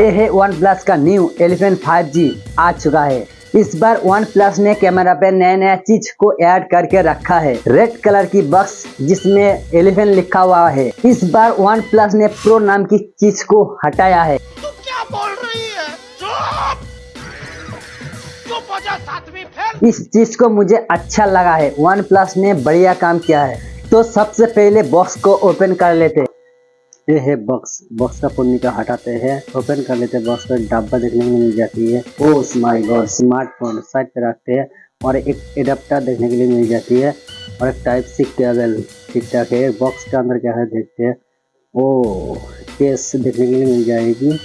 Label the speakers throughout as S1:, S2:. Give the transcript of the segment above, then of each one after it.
S1: ये है one plus का न्यू एलिफेंट 5G आ चुका है। इस बार वन प्लस ने कैमरा पे नया नया चीज़ को ऐड करके रखा है। रेड कलर की बक्स जिसमें एलिफेंट लिखा हुआ है। इस बार वन प्लस ने प्रो नाम की चीज़ को हटाया है।
S2: तू क्या बोल रही है?
S1: इस चीज़ को मुझे अच्छा लगा है। वन प्लस ने बढ़िया काम किया है। तो सबसे पहले बॉक्स को ओपन कर लेते। ये है बॉक्स बॉक्स का पुर्निका हटाते हैं ओपन कर लेते हैं बॉक्स पर डब्बा देखने को मिल जाती है। Oh my god smartphone side पे रखते हैं और एक एडाप्टर देखने के लिए मिल जाती है और एक टाइप सी केबल ठीक ठाक है। बॉक्स के अंदर क्या है देखते हैं। ओ केस देखने के लिए मिल जाएगी।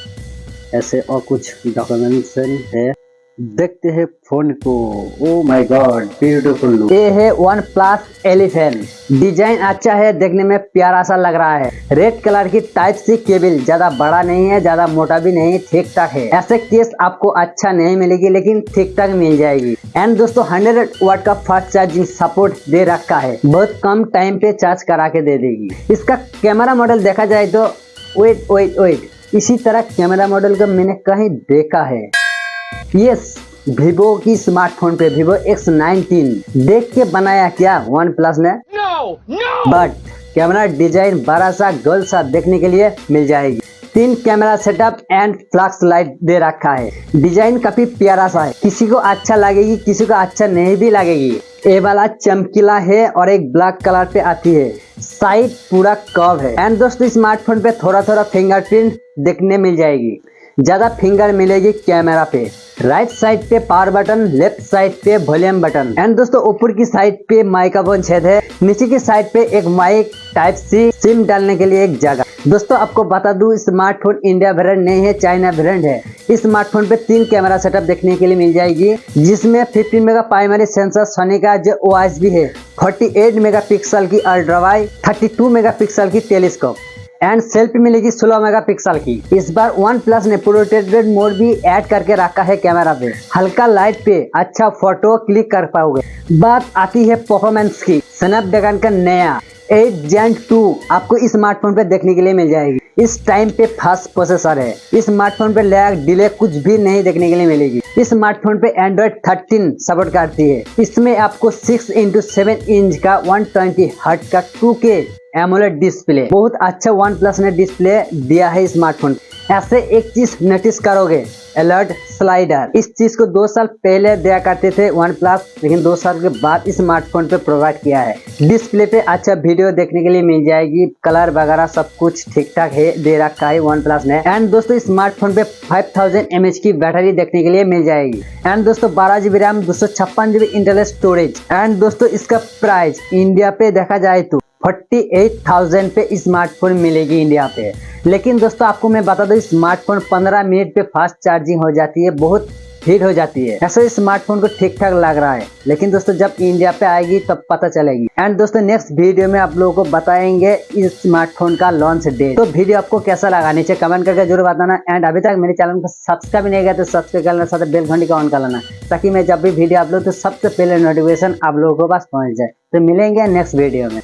S1: ऐसे और कुछ डॉक्यूमेंट्स है। देखते हैं फ़ोन को। ओ माय गॉड ब्यूटीफुल ये है वन प्लस एलिफेंट डिज़ाइन अच्छा है, देखने में प्यारा सा लग रहा है। रेड कलर की टाइप सी केबल ज़्यादा बड़ा नहीं है, ज़्यादा मोटा भी नहीं, ठीक ठाक है। ऐसे केस आपको अच्छा नहीं मिलेगी, लेकिन ठीक ठाक मिल जाएगी। एंड दोस्तों 100 वाट का फास्ट चार्जिंग सपोर्ट दे रखा है। बहुत कम टाइम पे चार्ज करा के दे देगी। इसका कैमरा मॉडल देखा जाए तो वेट वेट वेट इसी तरह कैमरा मॉडल का मैंने कहीं देखा है। यस वीवो की स्मार्टफ़ोन पे वीवो X19 देख के बनाया क्या वन प्लस ने बट कैमरा डिज़ाइन बड़ा सा गोल सा देखने के लिए मिल जाएगी। तीन camera setup and flash light दे रखा है। डिज़ाइन काफ़ी प्यारा सा है। किसी को अच्छा लगेगी किसी को अच्छा नहीं भी लगेगी। ये वाला चमकीला है और एक ब्लैक कलर पे आती है। साइड पूरा कव है। एंड दोस्तों स्मार्टफ़ोन पे थोड़ा थोड़ा फिंगरप्रिंट देखने मिल जाएगी। ज़्यादा फिंगर मिलेगी कैमरा पे। राइट साइड पे पावर बटन लेफ़्ट साइड पे वॉल्यूम बटन एंड दोस्तों, ऊपर की साइड पे माइक का छेद है। नीचे की साइड पे एक माइक टाइप सी सिम डालने के लिए एक जगह। दोस्तों, आपको बता दूँ स्मार्टफ़ोन इंडिया ब्रांड नहीं है चाइना ब्रांड है। इस स्मार्टफ़ोन पे तीन कैमरा सेटअप देखने के लिए मिल जाएगी, जिसमें 15 मेगा प्राइमरी सेंसर सोनी का जो ओ भी है 48 मेगापिक्सल की अल्ट्रा वाइड 32 मेगापिक्सल की टेलीस्कोप एंड सेल्फी मिलेगी 16 मेगापिक्सल की। इस बार वन प्लस ने प्रोटेक्टेड मोड भी ऐड करके रखा है कैमरा पे। हल्का लाइट पे अच्छा फ़ोटो क्लिक कर पाओगे। बात आती है परफॉर्मेंस की। स्नैपड्रैगन का नया एट जेन टू आपको इस स्मार्टफ़ोन पे देखने के लिए मिल जाएगी। इस टाइम पे फास्ट प्रोसेसर है। इस स्मार्टफ़ोन पे लैग डिले कुछ भी नहीं देखने के लिए मिलेगी। इस स्मार्टफ़ोन पे एंड्रॉइड 13 सपोर्ट करती है। इसमें आपको 6 इंटू सेवन इंच का 120 ट्वेंटी हर्ट का 2K एमोलेड डिस्प्ले बहुत अच्छा वन प्लस ने डिस्प्ले दिया है स्मार्टफ़ोन ऐसे एक चीज़ नोटिस करोगे अलर्ट स्लाइडर इस चीज़ को दो साल पहले दिया करते थे वन प्लस लेकिन दो साल के बाद स्मार्टफ़ोन पे प्रोवाइड किया है। डिस्प्ले पे अच्छा वीडियो देखने के लिए मिल जाएगी कलर वगैरह सब कुछ ठीक ठाक है, दे रखा है वन प्लस ने। एंड दोस्तों स्मार्टफ़ोन पे 5000 थाउज़ेंड की बैटरी देखने के लिए मिल जाएगी। एंड दोस्तों, बारह जीबी रैम दो सौ छप्पन जीबी इंटरनल स्टोरेज एंड दोस्तों, इसका प्राइस इंडिया पे देखा जाए तो फोर्टी एट थाउज़ेंड पे स्मार्टफ़ोन मिलेगी इंडिया पे। लेकिन दोस्तों, आपको मैं बता दूँ, स्मार्टफ़ोन 15 मिनट पे फास्ट चार्जिंग हो जाती है, बहुत हीट हो जाती है। ऐसे स्मार्टफ़ोन को ठीक ठाक लग रहा है। लेकिन दोस्तों, जब इंडिया पे आएगी, तब पता चलेगी। एंड दोस्तों नेक्स्ट वीडियो में आप लोगों को बताएँगे इस स्मार्टफ़ोन का लॉन्च डेट तो वीडियो आपको कैसा लगा? नीचे कमेंट करके ज़रूर बताना। एंड अभी तक मेरे चैनल को सब्सक्राइब नहीं किया तो सब्सक्राइब करना साथ बेल घंटी का ऑन कर लेना, ताकि मैं जब भी वीडियो अपलोड तो सबसे पहले नोटिफिकेशन आप लोगों के पास पहुँच जाए। तो मिलेंगे नेक्स्ट वीडियो में।